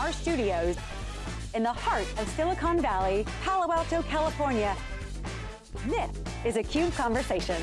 our studios in the heart of Silicon Valley, Palo Alto, California. This is a CUBE Conversation.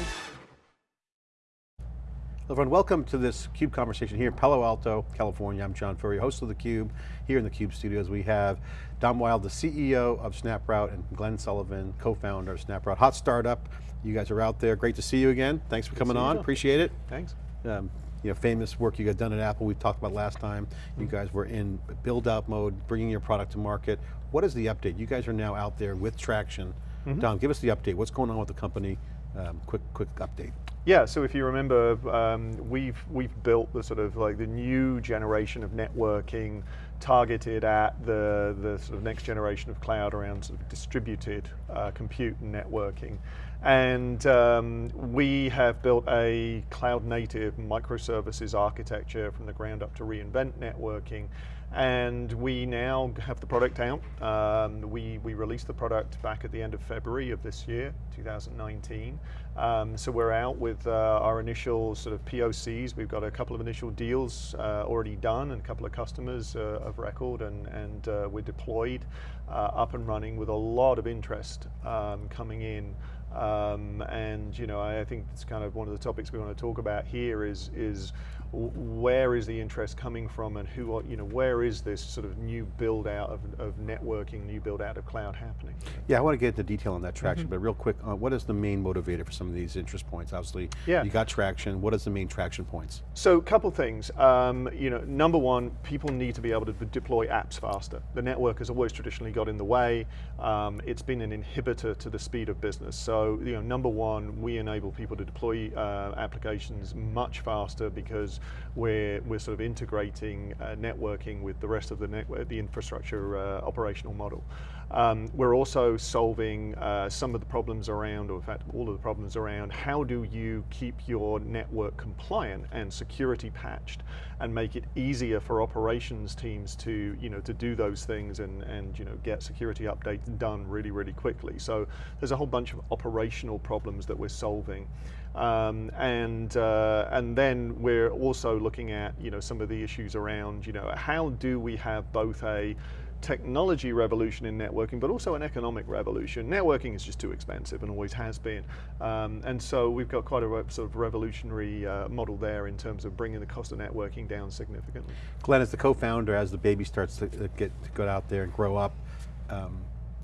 Hello everyone, welcome to this CUBE conversation here in Palo Alto, California. I'm John Furrier, host of theCUBE. Here in the CUBE studios we have Don Wild, the CEO of SnapRoute, and Glenn Sullivan, co-founder of SnapRoute. Hot startup, you guys are out there. Great to see you again. Thanks for Good coming on, appreciate it. Thanks. Um, you know, famous work you got done at Apple, we talked about last time. You guys were in build out mode, bringing your product to market. What is the update? You guys are now out there with traction. Mm -hmm. Don, give us the update. What's going on with the company? Um, quick, quick update. Yeah, so if you remember, um, we've we've built the sort of like the new generation of networking targeted at the the sort of next generation of cloud around sort of distributed uh, compute and networking, and um, we have built a cloud native microservices architecture from the ground up to reinvent networking and we now have the product out. Um, we, we released the product back at the end of February of this year, 2019. Um, so we're out with uh, our initial sort of POCs. We've got a couple of initial deals uh, already done and a couple of customers uh, of record and, and uh, we're deployed uh, up and running with a lot of interest um, coming in. Um, and you know, I, I think it's kind of one of the topics we want to talk about here is, is where is the interest coming from and who, are, you know, where is this sort of new build out of, of networking, new build out of cloud happening? Yeah, I want to get into detail on that traction, mm -hmm. but real quick, uh, what is the main motivator for some of these interest points? Obviously, yeah. you got traction, what is the main traction points? So, a couple things, um, you know, number one, people need to be able to deploy apps faster. The network has always traditionally got in the way, um, it's been an inhibitor to the speed of business. So, you know, number one, we enable people to deploy uh, applications much faster because we're, we're sort of integrating uh, networking with the rest of the network, the infrastructure uh, operational model. Um, we're also solving uh, some of the problems around, or in fact all of the problems around, how do you keep your network compliant and security patched and make it easier for operations teams to, you know, to do those things and, and you know, get security updates done really, really quickly. So there's a whole bunch of operational problems that we're solving. Um, and, uh, and then we're also looking at you know, some of the issues around you know, how do we have both a technology revolution in networking, but also an economic revolution. Networking is just too expensive and always has been. Um, and so we've got quite a sort of revolutionary uh, model there in terms of bringing the cost of networking down significantly. Glenn, as the co-founder, as the baby starts to get to go out there and grow up, um,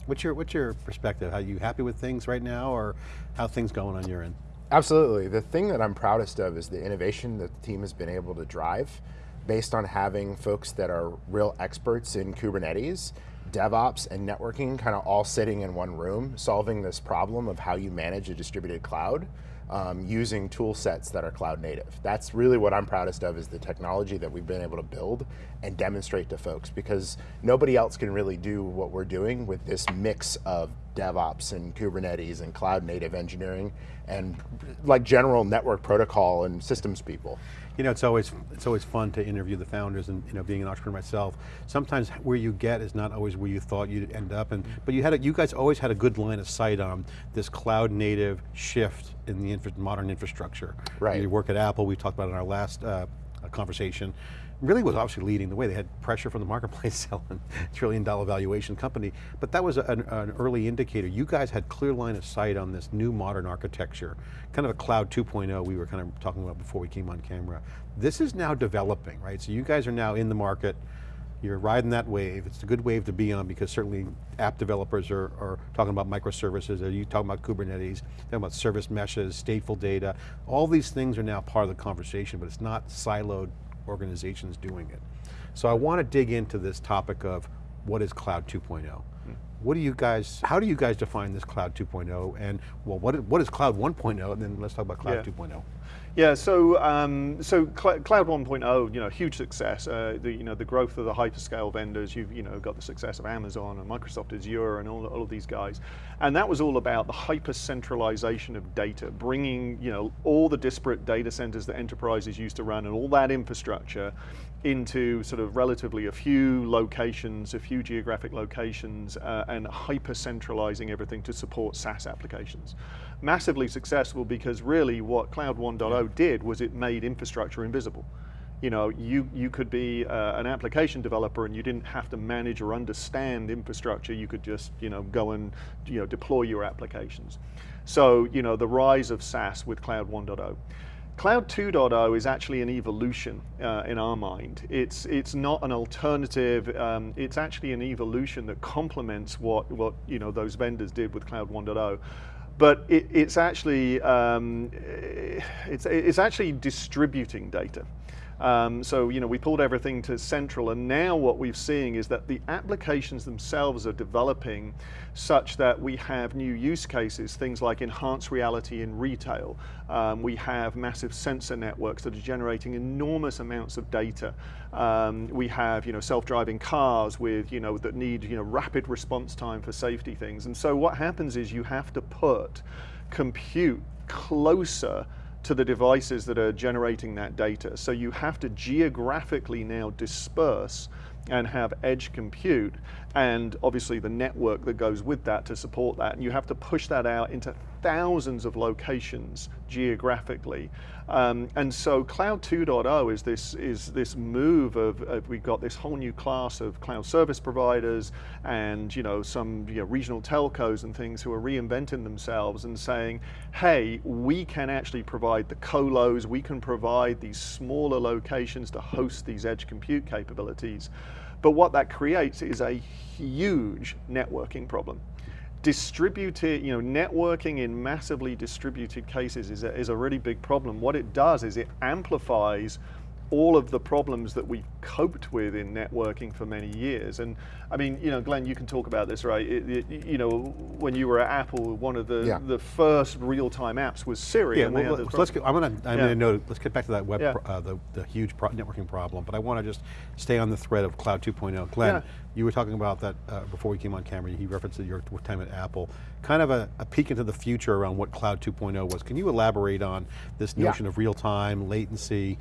what's your what's your perspective? Are you happy with things right now, or how things going on your end? Absolutely. The thing that I'm proudest of is the innovation that the team has been able to drive based on having folks that are real experts in Kubernetes, DevOps, and networking kind of all sitting in one room, solving this problem of how you manage a distributed cloud um, using tool sets that are cloud native. That's really what I'm proudest of is the technology that we've been able to build and demonstrate to folks because nobody else can really do what we're doing with this mix of DevOps and Kubernetes and cloud native engineering and like general network protocol and systems people. You know, it's always it's always fun to interview the founders and you know, being an entrepreneur myself. Sometimes where you get is not always where you thought you'd end up, and but you had a, you guys always had a good line of sight on this cloud native shift in the infra modern infrastructure. Right. You work at Apple. We talked about in our last uh, conversation really was obviously leading the way. They had pressure from the marketplace selling trillion dollar valuation company, but that was an, an, early indicator. You guys had clear line of sight on this new modern architecture, kind of a cloud 2.0 we were kind of talking about before we came on camera. This is now developing, right? So you guys are now in the market, you're riding that wave. It's a good wave to be on because certainly app developers are, are talking about microservices, are you talking about Kubernetes, talking about service meshes, stateful data. All these things are now part of the conversation, but it's not siloed organizations doing it. So I want to dig into this topic of what is cloud 2.0? Hmm. What do you guys, how do you guys define this cloud 2.0 and well, what is, what is cloud 1.0 and then let's talk about cloud yeah. 2.0. Yeah, so um, so Cl Cloud 1.0, you know, huge success. Uh, the you know the growth of the hyperscale vendors. You've you know got the success of Amazon and Microsoft Azure and all, all of these guys, and that was all about the hyper centralization of data, bringing you know all the disparate data centers that enterprises used to run and all that infrastructure into sort of relatively a few locations, a few geographic locations, uh, and hyper centralizing everything to support SaaS applications. Massively successful because really what Cloud 1.0 did was it made infrastructure invisible You know, you, you could be uh, an application developer and you didn't have to manage or understand infrastructure. You could just, you know, go and, you know, deploy your applications. So, you know, the rise of SaaS with Cloud 1.0. Cloud 2.0 is actually an evolution uh, in our mind. It's, it's not an alternative, um, it's actually an evolution that complements what, what you know, those vendors did with Cloud 1.0 but it, it's actually um, it's, it's actually distributing data. Um, so you know we pulled everything to central, and now what we're seeing is that the applications themselves are developing such that we have new use cases, things like enhanced reality in retail. Um, we have massive sensor networks that are generating enormous amounts of data. Um, we have you know self-driving cars with you know that need you know rapid response time for safety things. And so what happens is you have to put compute closer to the devices that are generating that data. So you have to geographically now disperse and have edge compute and obviously the network that goes with that to support that. And you have to push that out into thousands of locations geographically. Um, and so Cloud 2.0 is this, is this move of, of, we've got this whole new class of cloud service providers and you know, some you know, regional telcos and things who are reinventing themselves and saying, hey, we can actually provide the colos, we can provide these smaller locations to host these edge compute capabilities. But what that creates is a huge networking problem. Distributed, you know, networking in massively distributed cases is a, is a really big problem. What it does is it amplifies all of the problems that we've coped with in networking for many years. And I mean, you know, Glenn, you can talk about this, right? It, it, you know, when you were at Apple, one of the, yeah. the first real-time apps was Siri. Yeah, well, let's, let's get, I'm going to, I'm yeah. going to note, let's get back to that web, yeah. uh, the, the huge pro networking problem, but I want to just stay on the thread of Cloud 2.0. Glenn, you were talking about that uh, before we came on camera, he referenced your time at Apple, kind of a, a, peek into the future around what Cloud 2.0 was. Can you elaborate on this notion of real time, latency,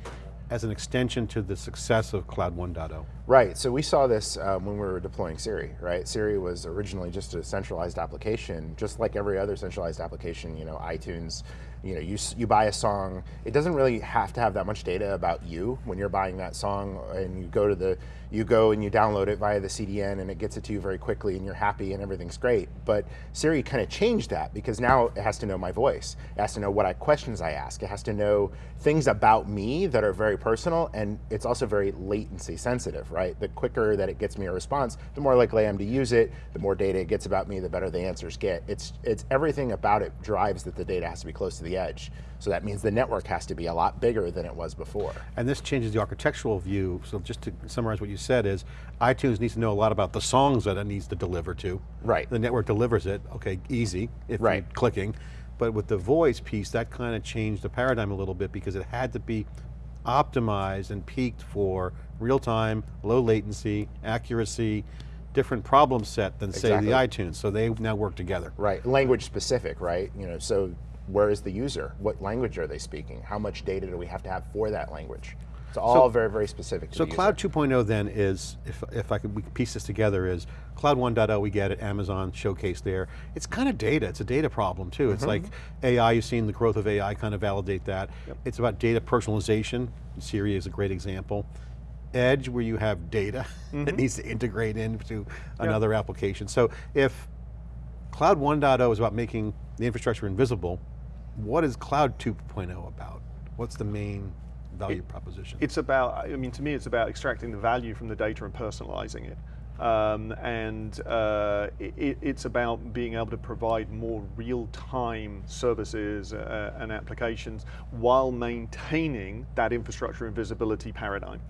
as an extension to the success of Cloud 1.0? Right, so we saw this um, when we were deploying Siri, right? Siri was originally just a centralized application, just like every other centralized application, you know, iTunes, you know, you, you buy a song, it doesn't really have to have that much data about you when you're buying that song and you go to the, you go and you download it via the CDN and it gets it to you very quickly and you're happy and everything's great. But Siri kind of changed that because now it has to know my voice. It has to know what I, questions I ask. It has to know things about me that are very personal and it's also very latency sensitive, right? The quicker that it gets me a response, the more likely I am to use it, the more data it gets about me, the better the answers get. It's, it's everything about it drives that the data has to be close to the edge. So that means the network has to be a lot bigger than it was before. And this changes the architectural view. So just to summarize what you said is, iTunes needs to know a lot about the songs that it needs to deliver to. Right. The network delivers it, okay, easy, if right. you're clicking. But with the voice piece, that kind of changed the paradigm a little bit because it had to be optimized and peaked for real time, low latency, accuracy, different problem set than exactly. say the iTunes. So they now work together. Right, language specific, right? You know, so where is the user? What language are they speaking? How much data do we have to have for that language? It's all so, very, very specific So Cloud 2.0 then is, if, if I could piece this together, is Cloud 1.0, we get it, Amazon showcase there. It's kind of data, it's a data problem too. Mm -hmm. It's mm-hmm. like AI, you've seen the growth of AI kind of validate that. Yep. It's about data personalization, Siri is a great example. Edge, where you have data mm -hmm. that needs to integrate into another yep. application. So if Cloud 1.0 is about making the infrastructure invisible, what is Cloud 2.0 about? What's the main value it, proposition? It's about, I mean, to me, it's about extracting the value from the data and personalizing it. Um, and uh, it, it's about being able to provide more real-time services uh, and applications while maintaining that infrastructure and visibility paradigm.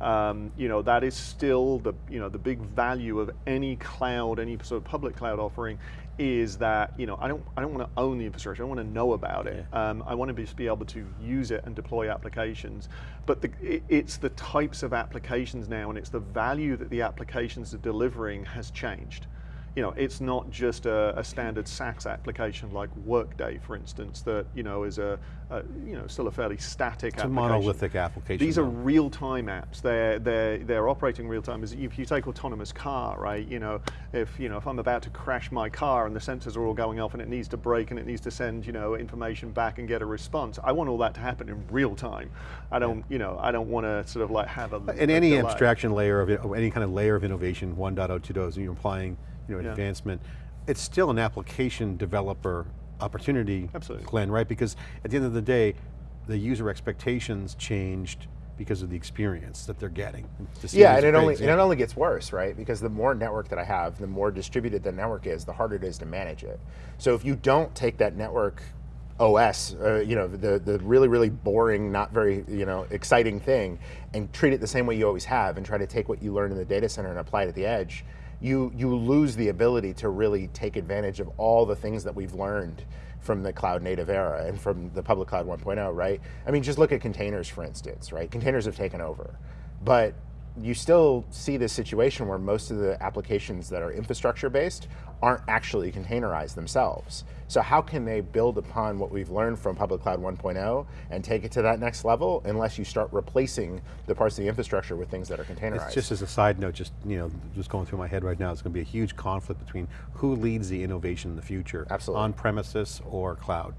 Um, you know, that is still the, you know, the big value of any cloud, any sort of public cloud offering is that, you know, I don't, I don't want to own the infrastructure, I want to know about it. Yeah. Um, I want to be, be able to use it and deploy applications. But the, it, it's the types of applications now and it's the value that the applications are delivering has changed. You know, it's not just a, a standard SaaS application like Workday, for instance, that you know is a, a you know still a fairly static it's application. a monolithic application. These are real-time apps. They're they're they're operating real-time. As if you take autonomous car, right? You know, if you know if I'm about to crash my car and the sensors are all going off and it needs to brake and it needs to send you know information back and get a response, I want all that to happen in real time. I don't you know I don't want to sort of like have a In any delay. abstraction layer of, it, any kind of layer of innovation, 1.0, 2.0, you're implying you know, Yeah. advancement, it's still an application developer opportunity, Absolutely. Glenn, right? Because at the end of the day, the user expectations changed because of the experience that they're getting. Yeah, and it only and it only gets worse, right? Because the more network that I have, the more distributed the network is, the harder it is to manage it. So if you don't take that network OS, uh, you know, the the really really boring, not very you know exciting thing, and treat it the same way you always have, and try to take what you learned in the data center and apply it at the edge, you you lose the ability to really take advantage of all the things that we've learned from the cloud native era and from the public cloud 1.0, right? I mean, just look at containers, for instance, right? Containers have taken over, but you still see this situation where most of the applications that are infrastructure based aren't actually containerized themselves. So how can they build upon what we've learned from public cloud 1.0 and take it to that next level unless you start replacing the parts of the infrastructure with things that are containerized? It's just as a side note, just you know, just going through my head right now, it's going to be a huge conflict between who leads the innovation in the future, Absolutely. on premises or cloud,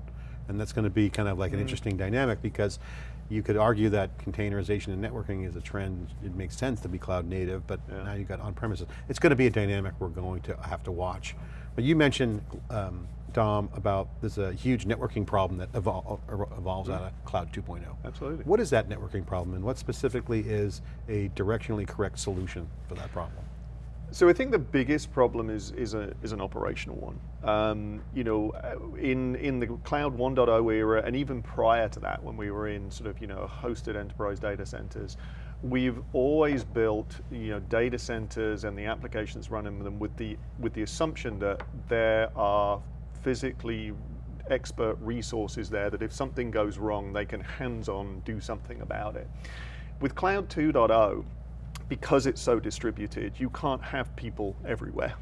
and that's going to be kind of like an Mm-hmm. interesting dynamic because you could argue that containerization and networking is a trend. It makes sense to be cloud native, but Yeah. now you've got on premises. It's going to be a dynamic we're going to have to watch. But you mentioned. Um, Don, about there's a huge networking problem that evol evolves out of Cloud 2.0. Absolutely. What is that networking problem and what specifically is a directionally correct solution for that problem? So I think the biggest problem is is a is an operational one. Um, you know, uh, in in the cloud 1.0 era, and even prior to that, when we were in sort of you know hosted enterprise data centers, we've always built you know data centers and the applications running them with the with the assumption that there are physically expert resources there that if something goes wrong, they can hands-on do something about it. With Cloud 2.0, because it's so distributed, you can't have people everywhere.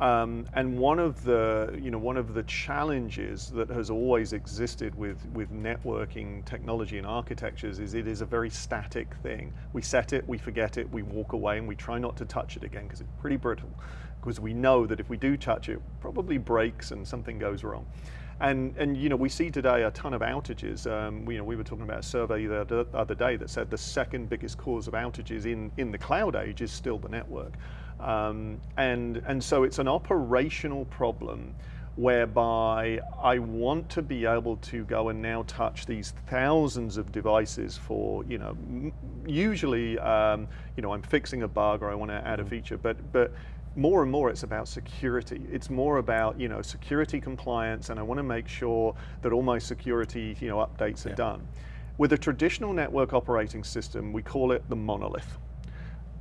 Um, and one of the, you know, one of the challenges that has always existed with, with networking technology and architectures is it is a very static thing. We set it, we forget it, we walk away, and we try not to touch it again because it's pretty brittle. Because we know that if we do touch it, it probably breaks and something goes wrong. And, and you know, we see today a ton of outages. Um, we, you know, we were talking about a survey the other- day that said the second biggest cause of outages in, in the cloud age is still the network. Um, and, and so it's an operational problem whereby I want to be able to go and now touch these thousands of devices for, you know, m- usually, um, you know, I'm fixing a bug or I want to add a feature, but, but more and more it's about security. It's more about, you know, security compliance and I want to make sure that all my security, you know, updates are done. With a traditional network operating system, we call it the monolith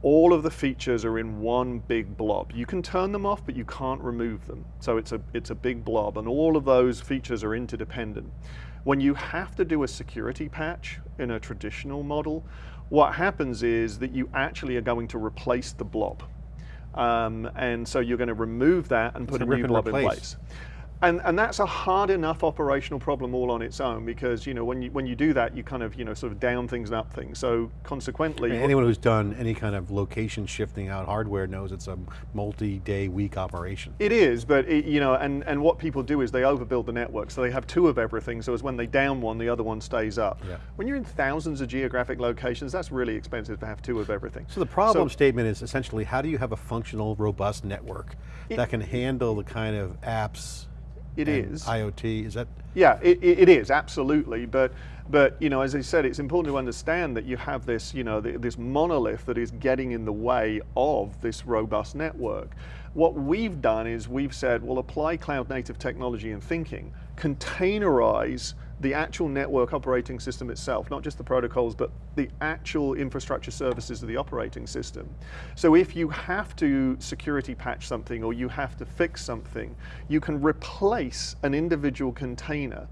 all of the features are in one big blob. You can turn them off, but you can't remove them. So it's a, it's a big blob, and all of those features are interdependent. When you have to do a security patch in a traditional model, what happens is that you actually are going to replace the blob. Um, and so you're going to remove that and put a a new blob in place. And, and that's a hard enough operational problem all on its own because you know when you when you do that you kind of you know sort of down things and up things. So consequently, I mean, anyone who's done any kind of location shifting out hardware knows it's a multi-day week operation. It is, but it, you know, and, and what people do is they overbuild the network, so they have two of everything. So as when they down one, the other one stays up. Yeah. When you're in thousands of geographic locations, that's really expensive to have two of everything. So the problem So- statement is essentially how do you have a functional, robust network that can handle the kind of apps It is. IoT, is that? Yeah, it, it it is absolutely, but but you know, as I said, it's important to understand that you have this you know th- this monolith that is getting in the way of this robust network. What we've done is we've said, well, apply cloud native technology and thinking, containerize the actual network operating system itself, not just the protocols, but the actual infrastructure services of the operating system. So if you have to security patch something or you have to fix something, you can replace an individual container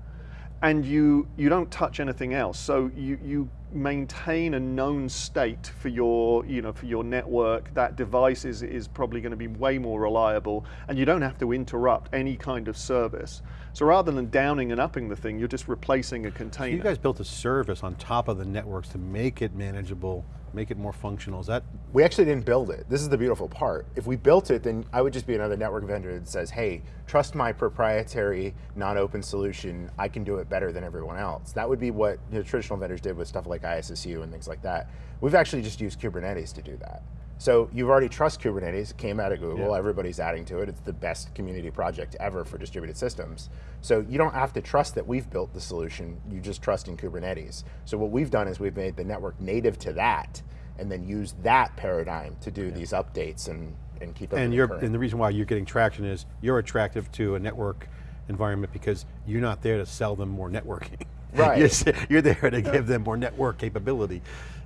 and you you don't touch anything else. So you you maintain a known state for your, you know, for your network, that device is, is probably going to be way more reliable and you don't have to interrupt any kind of service. So rather than downing and upping the thing, you're just replacing a container. So you guys built a service on top of the networks to make it manageable, make it more functional. Is that? We actually didn't build it. This is the beautiful part. If we built it, then I would just be another network vendor that says, hey, trust my proprietary, non-open solution. I can do it better than everyone else. That would be what know, traditional vendors did with stuff like ISSU and things like that. We've actually just used Kubernetes to do that. So you've already trust Kubernetes, it came out of Google, yeah. everybody's adding to it. It's the best community project ever for distributed systems. So you don't have to trust that we've built the solution, you just trust in Kubernetes. So what we've done is we've made the network native to that, and then use that paradigm to do yeah. these updates and, and keep and you're, And the reason why you're getting traction is you're attractive to a network environment because you're not there to sell them more networking. Right. you're, you're there to give them more network capability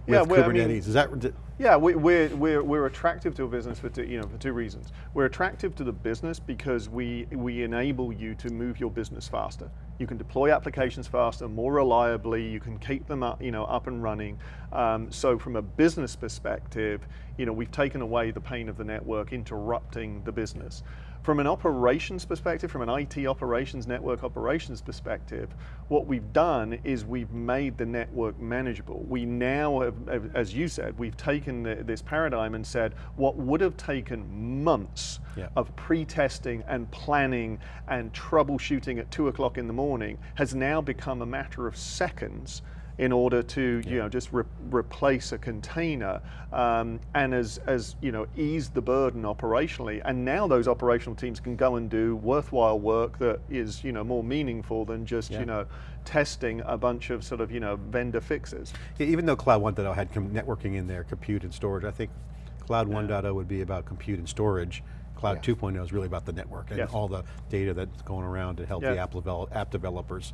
with yeah, Kubernetes. I mean, Is that? Yeah, we, we're, we're, we're attractive to a business for two, you know, for two reasons. We're attractive to the business because we, we enable you to move your business faster. You can deploy applications faster, more reliably, you can keep them up, you know, up and running. Um, so from a business perspective, you know, we've taken away the pain of the network interrupting the business. From an operations perspective, from an IT operations, network operations perspective, what we've done is we've made the network manageable. We now, have, as you said, we've taken the, this paradigm and said what would have taken months yeah. of pre-testing and planning and troubleshooting at two o'clock in the morning has now become a matter of seconds in order to yeah. you know just re replace a container um, and as as you know ease the burden operationally and now those operational teams can go and do worthwhile work that is you know more meaningful than just yeah. you know testing a bunch of sort of you know vendor fixes. Yeah, even though Cloud 1.0 had networking in there, compute and storage, I think Cloud 1.0 would be about compute and storage. Cloud 2.0 is really about the network and all the data that's going around to help the app, develop, app developers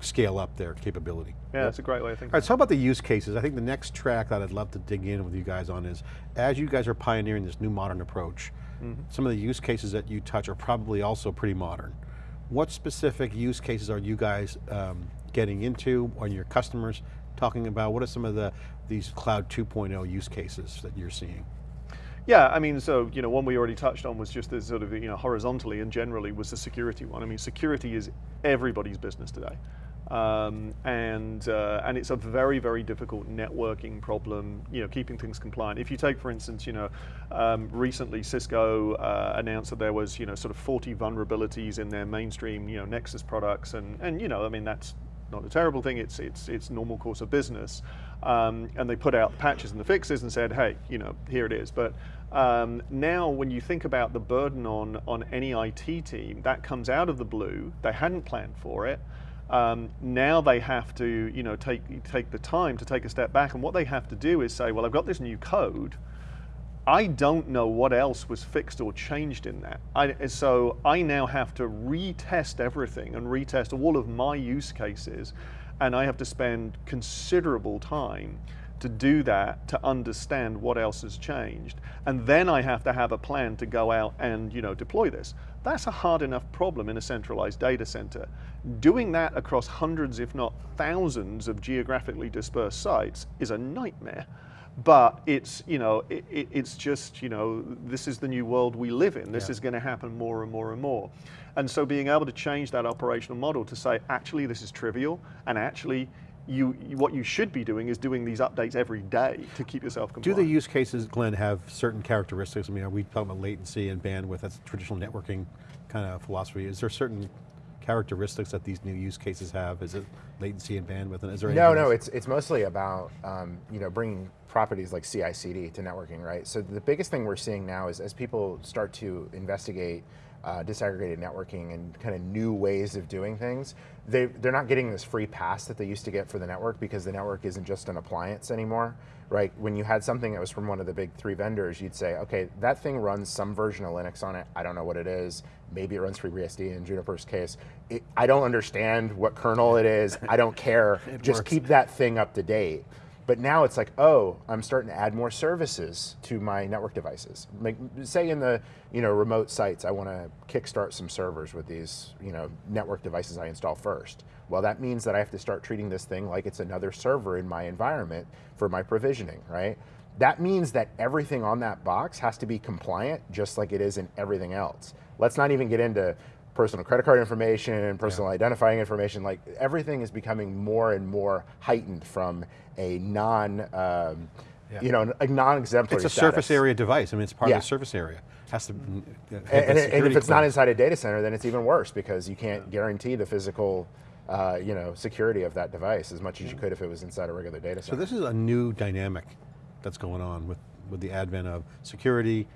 scale up their capability. Yeah, that's a great way of thinking. All right, so how about the use cases? I think the next track that I'd love to dig in with you guys on is, as you guys are pioneering this new modern approach, mm -hmm. some of the use cases that you touch are probably also pretty modern. What specific use cases are you guys um, getting into, or your customers talking about? What are some of the these Cloud 2.0 use cases that you're seeing? Yeah, I mean, so, you know, one we already touched on was just the sort of, you know, horizontally and generally was the security one. I mean, security is everybody's business today. Um, and uh, and it's a very very difficult networking problem. You know, keeping things compliant. If you take, for instance, you know, um, recently Cisco uh, announced that there was you know sort of 40 vulnerabilities in their mainstream you know Nexus products, and and you know, I mean that's not a terrible thing. It's it's it's normal course of business. Um, and they put out the patches and the fixes and said, hey, you know, here it is. But um, now when you think about the burden on, on any IT team, that comes out of the blue, they hadn't planned for it, um, now they have to, you know, take, take the time to take a step back and what they have to do is say, well, I've got this new code, I don't know what else was fixed or changed in that. I, so I now have to retest everything and retest all of my use cases and I have to spend considerable time to do that, to understand what else has changed. And then I have to have a plan to go out and you know, deploy this. That's a hard enough problem in a centralized data center. Doing that across hundreds, if not thousands of geographically dispersed sites is a nightmare. But it's, you know, it, it, it's just, you know, this is the new world we live in. This yeah. is going to happen more and more and more. And so being able to change that operational model to say, actually, this is trivial, and actually, you, what you should be doing is doing these updates every day to keep yourself compliant. Do the use cases, Glenn, have certain characteristics? I mean, are we talking about latency and bandwidth? That's traditional networking kind of philosophy. Is there certain characteristics that these new use cases have? Is it latency and bandwidth? And is there no, no. It's it's mostly about um, you know bringing properties like CI/CD to networking, right? So the biggest thing we're seeing now is as people start to investigate uh, disaggregated networking and kind of new ways of doing things, they, they're not getting this free pass that they used to get for the network because the network isn't just an appliance anymore, right? When you had something that was from one of the big three vendors, you'd say, okay, that thing runs some version of Linux on it. I don't know what it is. Maybe it runs FreeBSD in Juniper's case. It, I don't understand what kernel it is. I don't care. just works. keep that thing up to date. But now it's like, oh, I'm starting to add more services to my network devices. Like, say in the you know remote sites, I want to kickstart some servers with these you know network devices I install first. Well, that means that I have to start treating this thing like it's another server in my environment for my provisioning, right? That means that everything on that box has to be compliant just like it is in everything else. Let's not even get into personal credit card information, and personal yeah. identifying information, like everything is becoming more and more heightened from a non, um, yeah. you know, a non-exemplary It's a status. surface area device. I mean, it's part yeah. of the surface area. Has to, and, and, and, if it's not inside a data center, then it's even worse because you can't guarantee the physical uh, you know, security of that device as much as you could if it was inside a regular data center. So this is a new dynamic that's going on with, with the advent of security,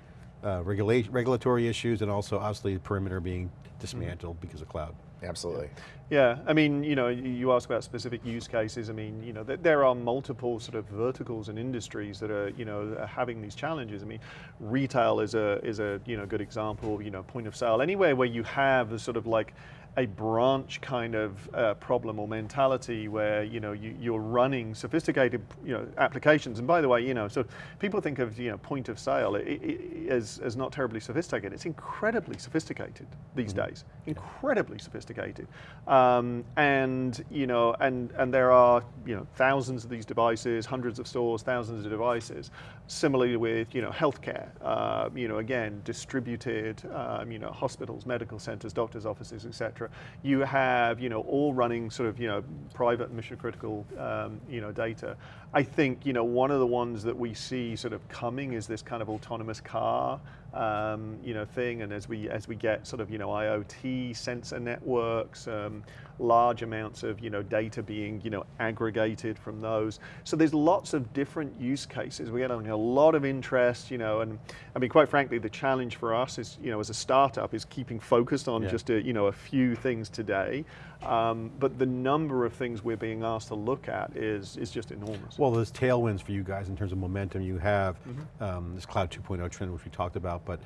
uh, regulatory issues, and also obviously perimeter being dismantled mm -hmm. because of cloud. Absolutely. Yeah, I mean, you know, you ask about specific use cases. I mean, you know, there are multiple sort of verticals and industries that are, you know, are having these challenges. I mean, retail is a is a you know good example. You know, point of sale, anywhere where you have the sort of like a branch kind of uh, problem or mentality where you know you, are running sophisticated you know applications. And by the way, you know, so people think of you know point of sale it, it, as as not terribly sophisticated. It's incredibly sophisticated these mm -hmm. days, incredibly sophisticated. Um, and you know, and and there are you know thousands of these devices, hundreds of stores, thousands of devices. Similarly with you know healthcare, uh, you know again distributed, um, you know hospitals, medical centers, doctors' offices, etc you have, you know, all running sort of, you know, private mission critical, um, you know, data. I think, you know, one of the ones that we see sort of coming is this kind of autonomous car, um, you know, thing. And as we as we get sort of, you know, IoT sensor networks, um, large amounts of, you know, data being, you know, aggregated from those. So there's lots of different use cases. We get a lot of interest, you know, and I mean, quite frankly, the challenge for us is, you know, as a startup is keeping focused on yeah. just a, you know, a few things today. Um, but the number of things we're being asked to look at is, is just enormous. Well, there's tailwinds for you guys in terms of momentum. You have mm -hmm. um, this cloud 2.0 trend, which we talked about, but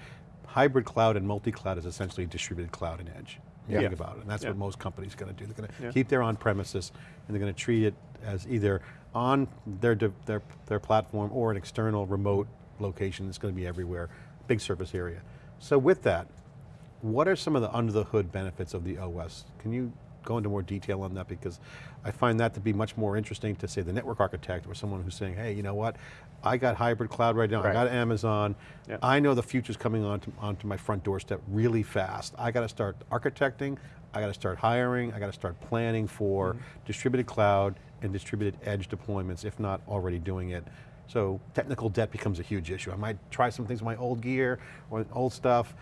hybrid cloud and multi-cloud is essentially distributed cloud and edge. Yeah. Think about it, and that's yeah. what most companies are going to do. They're going to yeah. keep their on-premises, and they're going to treat it as either on their, their, their platform or an external remote location that's going to be everywhere, big surface area. So with that, what are some of the under the hood benefits of the OS? Can you go into more detail on that because I find that to be much more interesting to say the network architect or someone who's saying, hey, you know what, I got hybrid cloud right now, right. I got Amazon, yep. I know the future's coming onto, onto my front doorstep really fast. I got to start architecting, I got to start hiring, I got to start planning for mm -hmm. distributed cloud and distributed edge deployments, if not already doing it. So technical debt becomes a huge issue. I might try some things with my old gear or old stuff,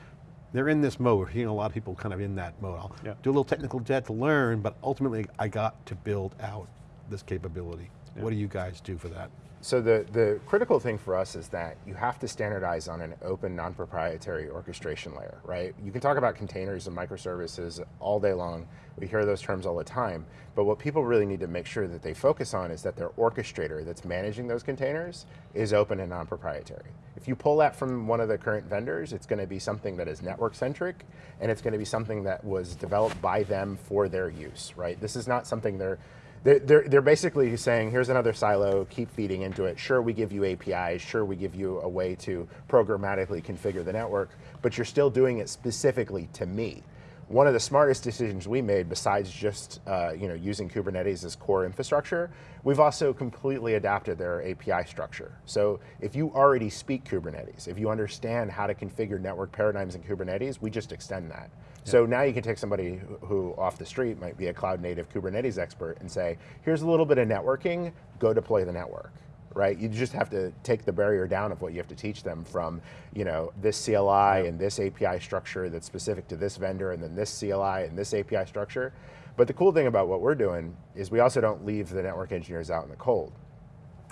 they're in this mode. We're seeing a lot of people kind of in that mode. I'll yeah. do a little technical debt to learn, but ultimately I got to build out this capability. Yeah. What do you guys do for that? So the, the critical thing for us is that you have to standardize on an open, non-proprietary orchestration layer, right? You can talk about containers and microservices all day long. We hear those terms all the time. But what people really need to make sure that they focus on is that their orchestrator that's managing those containers is open and non-proprietary. If you pull that from one of the current vendors, it's going to be something that is network-centric, and it's going to be something that was developed by them for their use, right? This is not something they're they're, they're, they're, basically saying, here's another silo, keep feeding into it. Sure, we give you APIs, sure, we give you a way to programmatically configure the network, but you're still doing it specifically to me. One of the smartest decisions we made, besides just uh, you know, using Kubernetes as core infrastructure, we've also completely adapted their API structure. So if you already speak Kubernetes, if you understand how to configure network paradigms in Kubernetes, we just extend that. So now you can take somebody who off the street might be a cloud native Kubernetes expert and say, here's a little bit of networking, go deploy the network right? You just have to take the barrier down of what you have to teach them from, you know, this CLI yeah. and this API structure that's specific to this vendor and then this CLI and this API structure. But the cool thing about what we're doing is we also don't leave the network engineers out in the cold.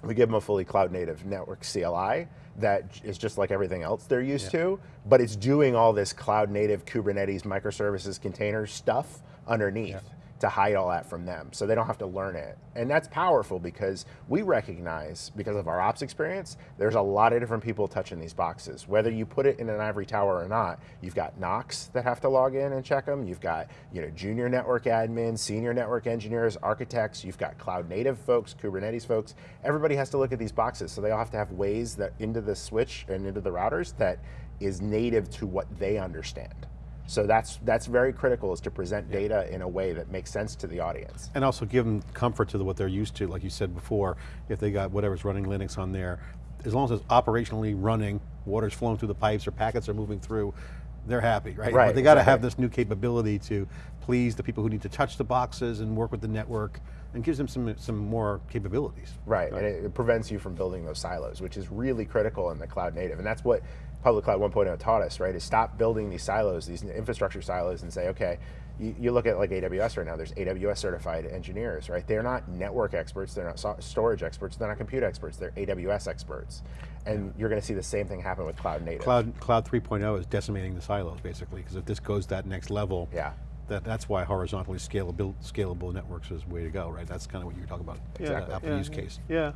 We give them a fully cloud native network CLI that is just like everything else they're used yeah. to, but it's doing all this cloud native Kubernetes microservices container stuff underneath. Yeah to hide all that from them so they don't have to learn it. And that's powerful because we recognize, because of our ops experience, there's a lot of different people touching these boxes. Whether you put it in an ivory tower or not, you've got NOCs that have to log in and check them, you've got you know, junior network admins, senior network engineers, architects, you've got cloud native folks, Kubernetes folks, everybody has to look at these boxes. So they all have to have ways that into the switch and into the routers that is native to what they understand So that's that's very critical is to present data in a way that makes sense to the audience. And also give them comfort to what they're used to, like you said before, if they got whatever's running Linux on there, as long as it's operationally running, water's flowing through the pipes or packets are moving through, they're happy, right? Right, But they got to have this new capability to please the people who need to touch the boxes and work with the network, and gives them some, some more capabilities. Right, and it, it prevents you from building those silos, which is really critical in the cloud native. And that's what Public Cloud 1.0 taught us, right, is stop building these silos, these infrastructure silos and say, okay, you, you look at like AWS right now, there's AWS certified engineers, right? They're not network experts, they're not so- storage experts, they're not compute experts, they're AWS experts. And you're going to see the same thing happen with cloud native. Cloud, Cloud 3.0 is decimating the silos, basically, because if this goes that next level, Yeah. that, that's why horizontally scalable, scalable networks is the way to go, right? That's kind of what you were talking about, Exactly. the Apple yeah, use case. Yeah.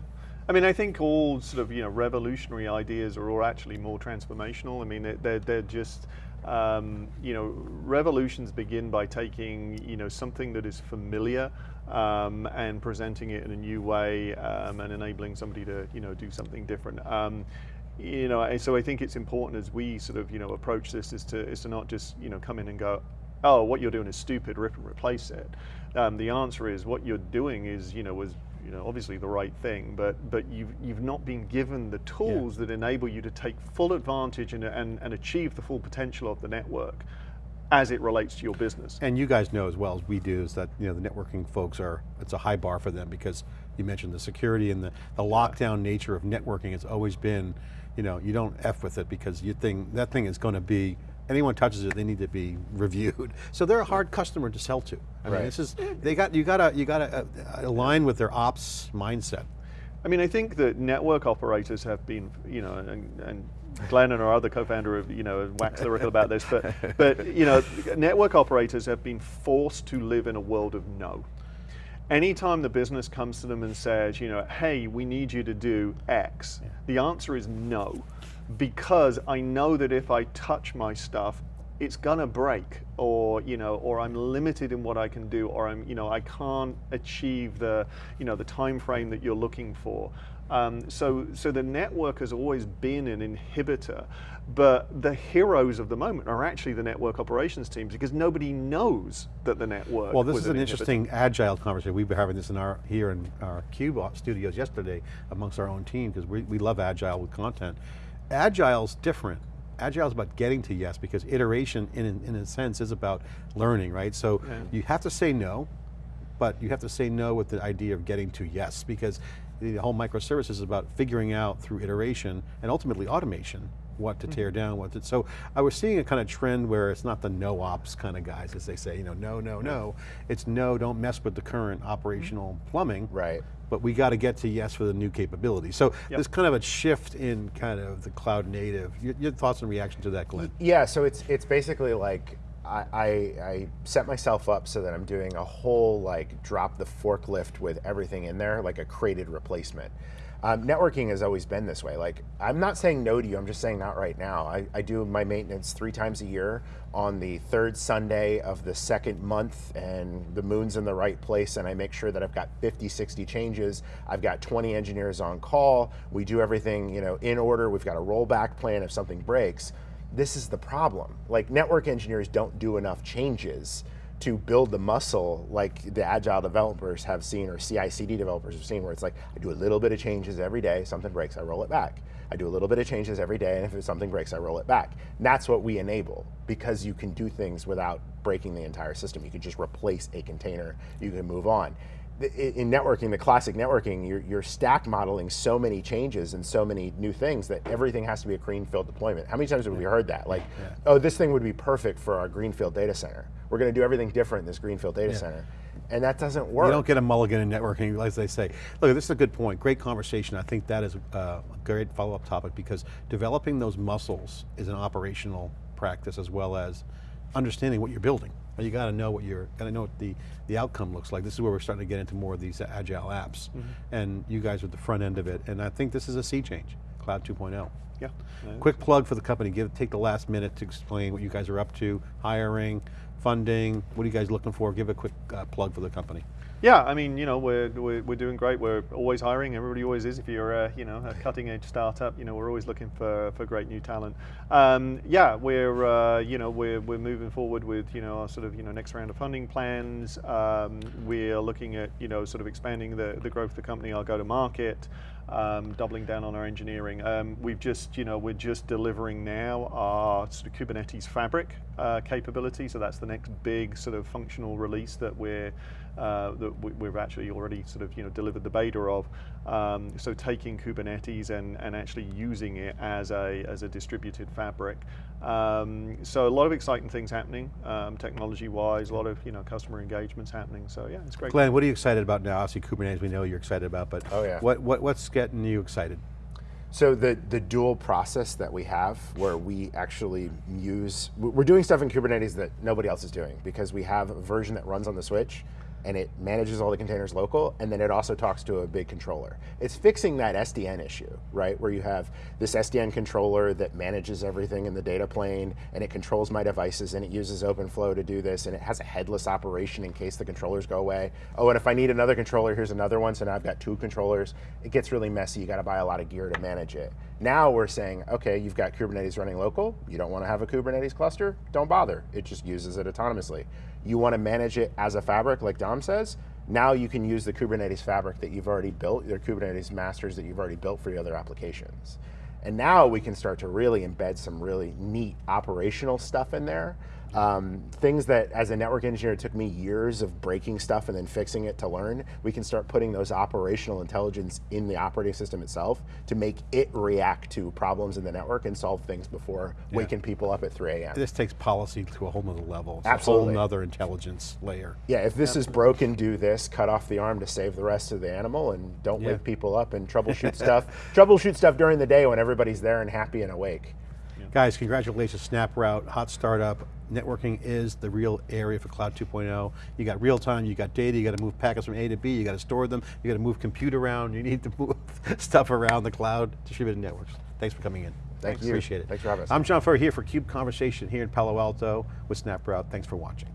I mean, I think all sort of you know revolutionary ideas are all actually more transformational. I mean, they're they're, just um, you know revolutions begin by taking you know something that is familiar um, and presenting it in a new way um, and enabling somebody to you know do something different. Um, you know, so I think it's important as we sort of you know approach this is to is to not just you know come in and go, oh, what you're doing is stupid, rip and replace it. Um, the answer is what you're doing is you know was you know obviously the right thing, but but you've you've not been given the tools that enable you to take full advantage and, and and achieve the full potential of the network as it relates to your business. And you guys know as well as we do is that you know the networking folks are, it's a high bar for them because you mentioned the security and the, the lockdown nature of networking has always been, you know, you don't F with it because you think, that thing is going to be, anyone touches it, they need to be reviewed. So they're a hard customer to sell to. I mean, this is, they got, you got to, you got to uh, align with their ops mindset. I mean, I think that network operators have been, you know, and, and Glenn and our other co-founder have, you know, waxed lyrical about this, but, but, you know, network operators have been forced to live in a world of no. Anytime the business comes to them and says, you know, hey, we need you to do X, the answer is no, because I know that if I touch my stuff, it's gonna break, or you know, or I'm limited in what I can do, or I'm, you know, I can't achieve the, you know, the time frame that you're looking for. Um, so, so the network has always been an inhibitor, but the heroes of the moment are actually the network operations teams because nobody knows that the network. Well, this is an inhibitor. interesting agile conversation. We've been having this in our here in our Cube studios yesterday amongst our own team because we, we love agile with content. Agile's different. Agile is about getting to yes because iteration in, in a sense is about learning, right? So you have to say no, but you have to say no with the idea of getting to yes because the whole microservice is about figuring out through iteration and ultimately automation what to tear mm-hmm. down, what to, so I was seeing a kind of trend where it's not the no ops kind of guys as they say, you know, no, no, no. It's no, don't mess with the current operational mm-hmm. plumbing. Right. But we got to get to yes for the new capability. So there's kind of a shift in kind of the cloud native. Your, your thoughts and reaction to that, Glenn? Yeah, so it's it's basically like I, I, I set myself up so that I'm doing a whole like drop the forklift with everything in there, like a crated replacement. Um, networking has always been this way. Like I'm not saying no to you. I'm just saying not right now. I, I do my maintenance three times a year on the third Sunday of the second month, and the moon's in the right place, and I make sure that I've got 50, 60 changes. I've got 20 engineers on call. We do everything you know in order. We've got a rollback plan if something breaks this is the problem. Like network engineers don't do enough changes to build the muscle like the agile developers have seen or CI/CD developers have seen, where it's like I do a little bit of changes every day. Something breaks, I roll it back. I do a little bit of changes every day, and if something breaks, I roll it back. And that's what we enable because you can do things without breaking the entire system. You can just replace a container. You can move on in networking, the classic networking, you're, you're, stack modeling so many changes and so many new things that everything has to be a greenfield deployment. How many times have we heard that? Like, yeah. oh, this thing would be perfect for our greenfield data center. We're going to do everything different in this greenfield data yeah. center. And that doesn't work. You don't get a mulligan in networking, as they say. Look, this is a good point, great conversation. I think that is uh, a great follow-up topic because developing those muscles is an operational practice as well as understanding what you're building. You got to know what you're, got to know what the, the outcome looks like. This is where we're starting to get into more of these agile apps. Mm -hmm. And you guys are at the front end of it. And I think this is a sea change. Cloud 2.0. Yeah. Quick plug for the company, give, take the last minute to explain what you guys are up to, hiring, funding, what are you guys looking for? Give a quick uh, plug for the company. Yeah, I mean, you know, we're, we're, we're doing great. We're always hiring. Everybody always is. If you're, a, you know, a cutting edge startup, you know, we're always looking for, for great new talent. Um, yeah, we're, uh, you know, we're, we're moving forward with, you know, our sort of, you know, next round of funding plans. Um, we're looking at, you know, sort of expanding the, the growth of the company, our go to market. Um, doubling down on our engineering. Um, we've just, you know, we're just delivering now our sort of Kubernetes fabric uh, capability. So that's the next big sort of functional release that we're uh, that we, have actually already sort of you know delivered the beta of. Um, so taking Kubernetes and, and actually using it as a as a distributed fabric. Um, so a lot of exciting things happening, um, technology-wise. A lot of you know customer engagements happening. So yeah, it's great. Glenn, what are you excited about now? Obviously, Kubernetes we know you're excited about, but oh, yeah. what, what what's getting you excited? So the, the dual process that we have where we actually use, we're doing stuff in Kubernetes that nobody else is doing because we have a version that runs on the switch and it manages all the containers local, and then it also talks to a big controller. It's fixing that SDN issue, right? Where you have this SDN controller that manages everything in the data plane, and it controls my devices, and it uses OpenFlow to do this, and it has a headless operation in case the controllers go away. Oh, and if I need another controller, here's another one, so now I've got two controllers. It gets really messy, you gotta buy a lot of gear to manage it. Now we're saying, okay, you've got Kubernetes running local, you don't want to have a Kubernetes cluster, don't bother. It just uses it autonomously. You want to manage it as a fabric, like Don says, now you can use the Kubernetes fabric that you've already built, your Kubernetes masters that you've already built for your other applications. And now we can start to really embed some really neat operational stuff in there um, things that as a network engineer it took me years of breaking stuff and then fixing it to learn, we can start putting those operational intelligence in the operating system itself to make it react to problems in the network and solve things before yeah. waking people up at 3 a.m. This takes policy to a whole nother level. It's Absolutely. a whole other intelligence layer. Yeah, if this is broken, do this, cut off the arm to save the rest of the animal and don't yeah. wake people up and troubleshoot stuff. Troubleshoot stuff during the day when everybody's there and happy and awake. Guys, congratulations, SnapRoute, hot startup networking is the real area for cloud 2.0. You got real time, you got data, you got to move packets from A to B, you got to store them, you got to move compute around, you need to move stuff around the cloud, distributed networks. Thanks for coming in. Thank Thanks, you. Appreciate it. Thanks for having us. I'm John Furrier here for CUBE Conversation here in Palo Alto with SnapRoute. Thanks for watching.